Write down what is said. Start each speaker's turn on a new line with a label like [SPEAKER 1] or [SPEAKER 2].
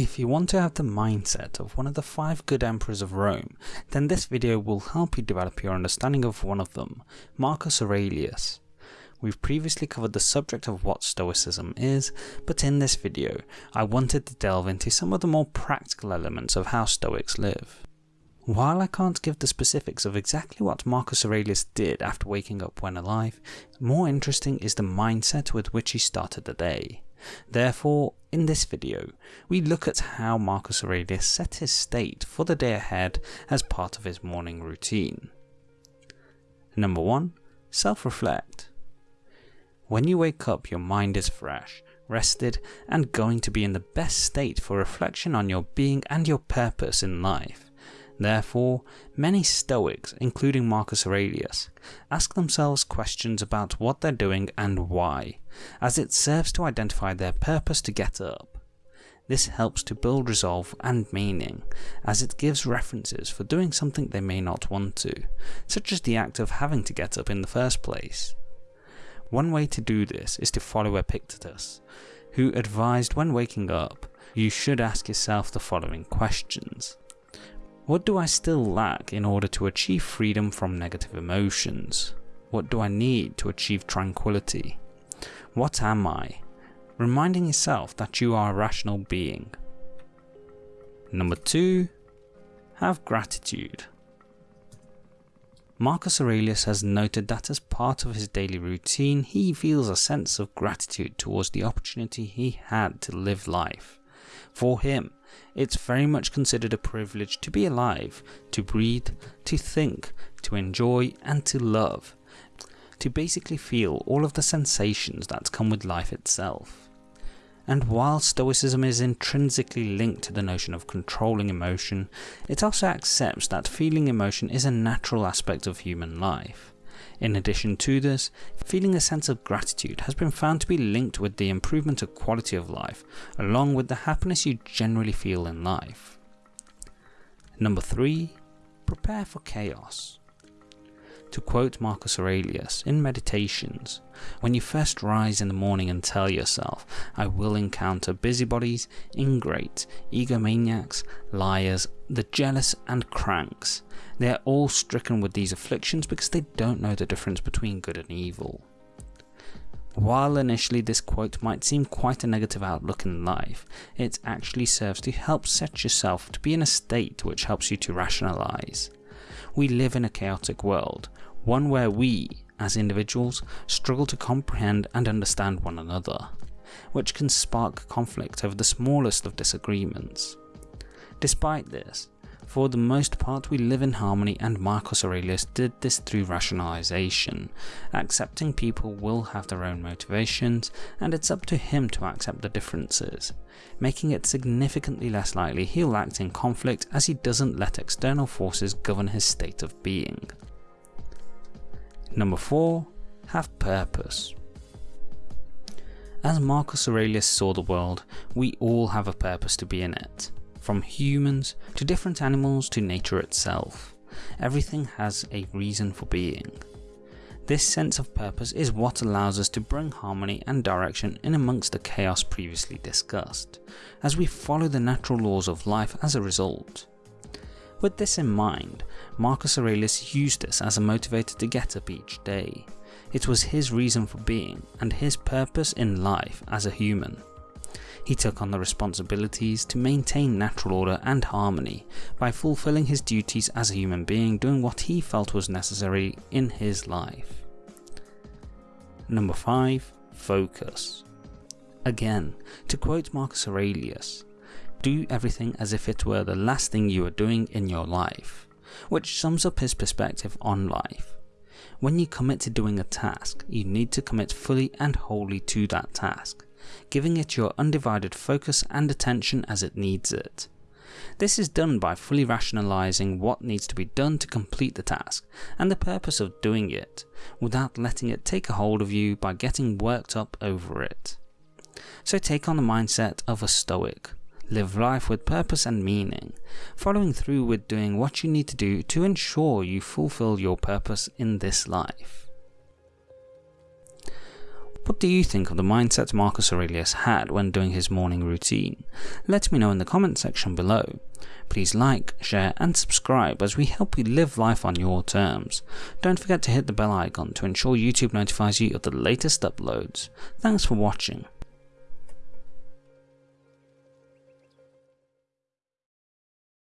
[SPEAKER 1] If you want to have the mindset of one of the 5 good emperors of Rome, then this video will help you develop your understanding of one of them, Marcus Aurelius. We've previously covered the subject of what Stoicism is, but in this video I wanted to delve into some of the more practical elements of how Stoics live. While I can't give the specifics of exactly what Marcus Aurelius did after waking up when alive, more interesting is the mindset with which he started the day. Therefore, in this video, we look at how Marcus Aurelius set his state for the day ahead as part of his morning routine. Number 1. Self-reflect. When you wake up your mind is fresh, rested and going to be in the best state for reflection on your being and your purpose in life. Therefore, many Stoics, including Marcus Aurelius, ask themselves questions about what they're doing and why, as it serves to identify their purpose to get up. This helps to build resolve and meaning, as it gives references for doing something they may not want to, such as the act of having to get up in the first place. One way to do this is to follow Epictetus, who advised when waking up, you should ask yourself the following questions. What do I still lack in order to achieve freedom from negative emotions? What do I need to achieve tranquility? What am I? Reminding yourself that you are a rational being. Number 2. Have gratitude. Marcus Aurelius has noted that as part of his daily routine he feels a sense of gratitude towards the opportunity he had to live life. For him, it's very much considered a privilege to be alive, to breathe, to think, to enjoy and to love, to basically feel all of the sensations that come with life itself. And while Stoicism is intrinsically linked to the notion of controlling emotion, it also accepts that feeling emotion is a natural aspect of human life. In addition to this, feeling a sense of gratitude has been found to be linked with the improvement of quality of life, along with the happiness you generally feel in life. Number 3. Prepare for chaos. To quote Marcus Aurelius in Meditations, when you first rise in the morning and tell yourself, I will encounter busybodies, ingrates, egomaniacs, liars, the jealous and cranks. They are all stricken with these afflictions because they don't know the difference between good and evil. While initially this quote might seem quite a negative outlook in life, it actually serves to help set yourself to be in a state which helps you to rationalise. We live in a chaotic world, one where we, as individuals, struggle to comprehend and understand one another, which can spark conflict over the smallest of disagreements. Despite this, for the most part we live in harmony and Marcus Aurelius did this through rationalisation, accepting people will have their own motivations and it's up to him to accept the differences, making it significantly less likely he'll act in conflict as he doesn't let external forces govern his state of being. Number 4. Have purpose. As Marcus Aurelius saw the world, we all have a purpose to be in it from humans to different animals to nature itself. Everything has a reason for being. This sense of purpose is what allows us to bring harmony and direction in amongst the chaos previously discussed, as we follow the natural laws of life as a result. With this in mind, Marcus Aurelius used this as a motivator to get up each day. It was his reason for being and his purpose in life as a human. He took on the responsibilities to maintain natural order and harmony by fulfilling his duties as a human being doing what he felt was necessary in his life. Number 5. Focus. Again, to quote Marcus Aurelius, do everything as if it were the last thing you are doing in your life, which sums up his perspective on life. When you commit to doing a task, you need to commit fully and wholly to that task, giving it your undivided focus and attention as it needs it. This is done by fully rationalising what needs to be done to complete the task and the purpose of doing it, without letting it take a hold of you by getting worked up over it. So take on the mindset of a stoic. Live life with purpose and meaning, following through with doing what you need to do to ensure you fulfill your purpose in this life. What do you think of the mindset Marcus Aurelius had when doing his morning routine? Let me know in the comment section below. Please like, share and subscribe as we help you live life on your terms. Don't forget to hit the bell icon to ensure YouTube notifies you of the latest uploads. Thanks for watching.